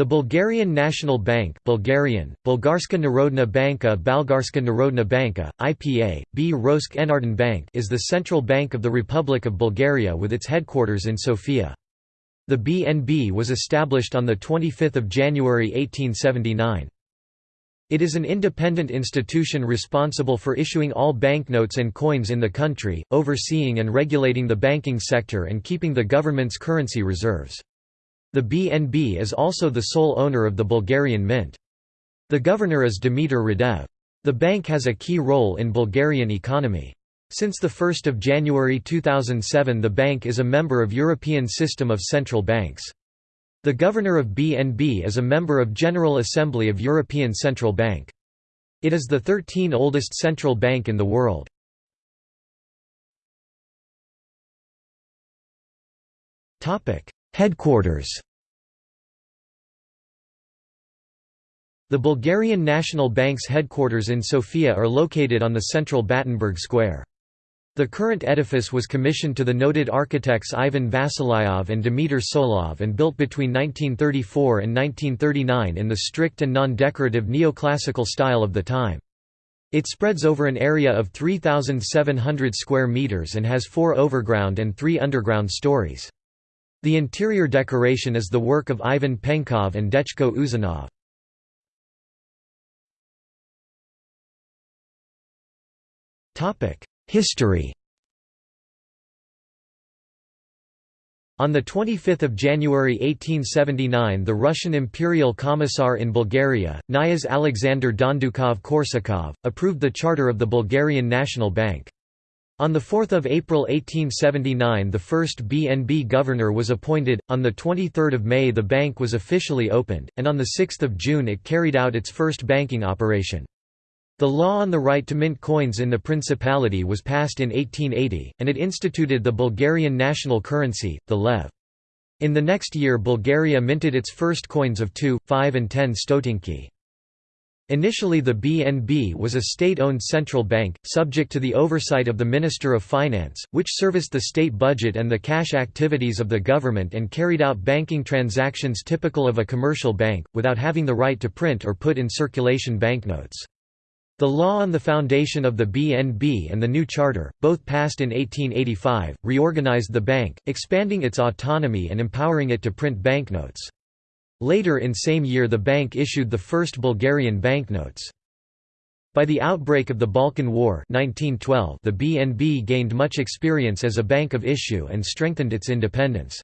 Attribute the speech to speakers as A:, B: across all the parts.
A: The Bulgarian National Bank Bulgarian, Bulgarska Narodna Banka Balgarska Narodna Banka, IPA, B. Rosk Bank is the central bank of the Republic of Bulgaria with its headquarters in Sofia. The BNB was established on 25 January 1879. It is an independent institution responsible for issuing all banknotes and coins in the country, overseeing and regulating the banking sector and keeping the government's currency reserves. The BNB is also the sole owner of the Bulgarian mint. The governor is Dimitar Radev. The bank has a key role in Bulgarian economy. Since 1 January 2007 the bank is a member of European System of Central Banks. The governor of BNB is a member of General Assembly of European Central Bank. It is the 13 oldest central bank in the world. Headquarters The Bulgarian National Bank's headquarters in Sofia are located on the central Battenberg Square. The current edifice was commissioned to the noted architects Ivan Vasilyov and Dimitar Tsolov and built between 1934 and 1939 in the strict and non-decorative neoclassical style of the time. It spreads over an area of 3,700 square meters and has four overground and three underground stories. The interior decoration is the work of Ivan Penkov and Dechko Uzunov. History On 25 January 1879 the Russian Imperial Commissar in Bulgaria, Knyaz Alexander Dondukov-Korsakov, approved the charter of the Bulgarian National Bank. On 4 April 1879 the first BNB governor was appointed, on 23 May the bank was officially opened, and on 6 June it carried out its first banking operation. The law on the right to mint coins in the Principality was passed in 1880, and it instituted the Bulgarian national currency, the lev. In the next year Bulgaria minted its first coins of 2, 5 and 10 stotinki. Initially the BNB was a state-owned central bank, subject to the oversight of the Minister of Finance, which serviced the state budget and the cash activities of the government and carried out banking transactions typical of a commercial bank, without having the right to print or put in circulation banknotes. The law on the foundation of the BNB and the new charter, both passed in 1885, reorganized the bank, expanding its autonomy and empowering it to print banknotes. Later in same year the bank issued the first Bulgarian banknotes. By the outbreak of the Balkan War 1912, the BNB gained much experience as a bank of issue and strengthened its independence.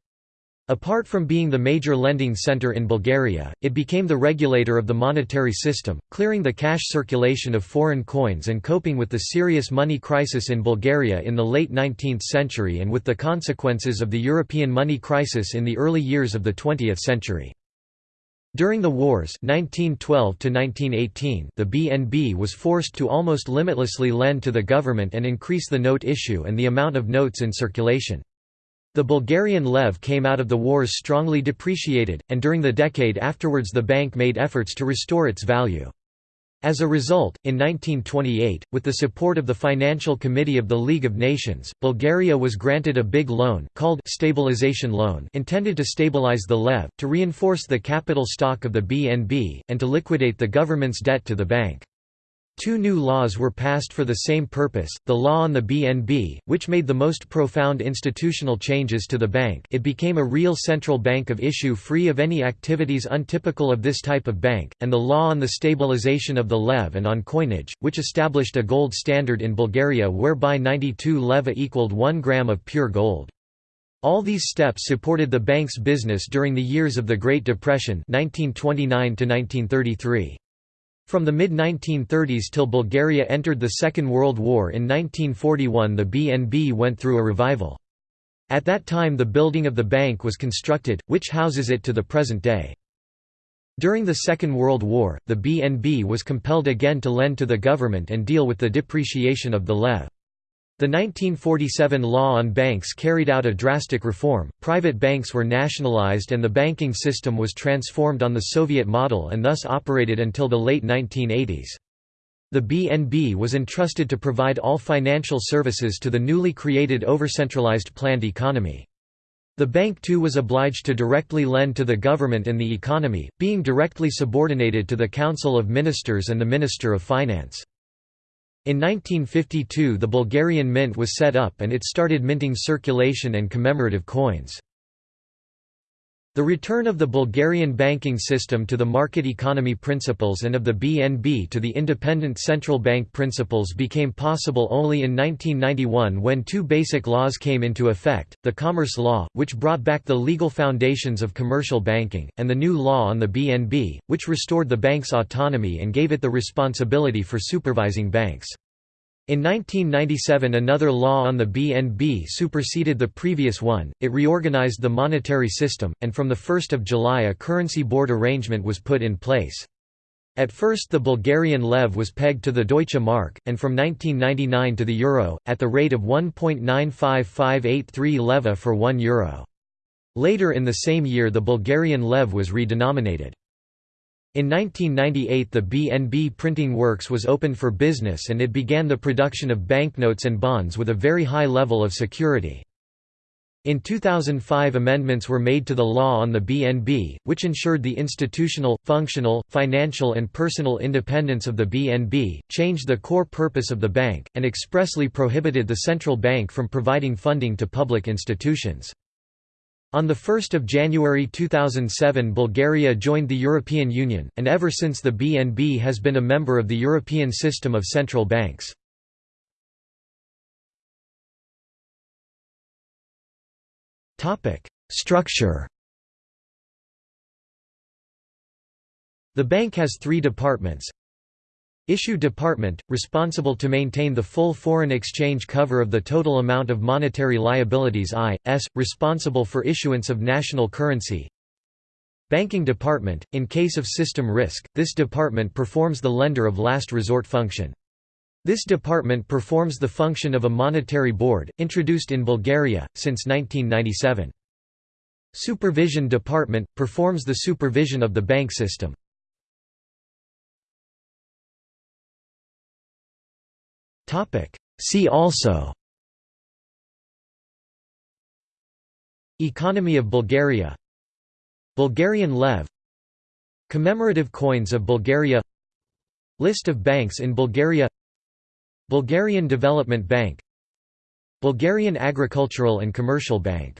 A: Apart from being the major lending center in Bulgaria, it became the regulator of the monetary system, clearing the cash circulation of foreign coins and coping with the serious money crisis in Bulgaria in the late 19th century and with the consequences of the European money crisis in the early years of the 20th century. During the wars 1912 the BNB was forced to almost limitlessly lend to the government and increase the note issue and the amount of notes in circulation. The Bulgarian lev came out of the wars strongly depreciated, and during the decade afterwards the bank made efforts to restore its value. As a result, in 1928, with the support of the Financial Committee of the League of Nations, Bulgaria was granted a big loan called stabilization loan intended to stabilize the lev, to reinforce the capital stock of the BNB, and to liquidate the government's debt to the bank. Two new laws were passed for the same purpose, the law on the BNB, which made the most profound institutional changes to the bank it became a real central bank of issue free of any activities untypical of this type of bank, and the law on the stabilization of the lev and on coinage, which established a gold standard in Bulgaria whereby 92 leva equaled 1 gram of pure gold. All these steps supported the bank's business during the years of the Great Depression 1929 -1933. From the mid-1930s till Bulgaria entered the Second World War in 1941 the BNB went through a revival. At that time the building of the bank was constructed, which houses it to the present day. During the Second World War, the BNB was compelled again to lend to the government and deal with the depreciation of the lev. The 1947 law on banks carried out a drastic reform, private banks were nationalized and the banking system was transformed on the Soviet model and thus operated until the late 1980s. The BNB was entrusted to provide all financial services to the newly created overcentralized planned economy. The bank too was obliged to directly lend to the government and the economy, being directly subordinated to the Council of Ministers and the Minister of Finance. In 1952 the Bulgarian mint was set up and it started minting circulation and commemorative coins. The return of the Bulgarian banking system to the market economy principles and of the BNB to the independent central bank principles became possible only in 1991 when two basic laws came into effect, the Commerce Law, which brought back the legal foundations of commercial banking, and the new law on the BNB, which restored the bank's autonomy and gave it the responsibility for supervising banks. In 1997 another law on the BNB superseded the previous one, it reorganized the monetary system, and from 1 July a currency board arrangement was put in place. At first the Bulgarian lev was pegged to the Deutsche Mark, and from 1999 to the euro, at the rate of 1.95583 leva for 1 euro. Later in the same year the Bulgarian lev was redenominated. In 1998 the BNB printing works was opened for business and it began the production of banknotes and bonds with a very high level of security. In 2005 amendments were made to the law on the BNB, which ensured the institutional, functional, financial and personal independence of the BNB, changed the core purpose of the bank, and expressly prohibited the central bank from providing funding to public institutions. On 1 January 2007 Bulgaria joined the European Union, and ever since the BNB has been a member of the European system of central banks. Structure The bank has three departments Issue Department, responsible to maintain the full foreign exchange cover of the total amount of monetary liabilities I.S., responsible for issuance of national currency Banking Department, in case of system risk, this department performs the lender of last resort function. This department performs the function of a monetary board, introduced in Bulgaria, since 1997. Supervision Department, performs the supervision of the bank system. See also. Economy of Bulgaria. Bulgarian lev. Commemorative coins of Bulgaria. List of banks in Bulgaria. Bulgarian Development Bank. Bulgarian Agricultural and Commercial Bank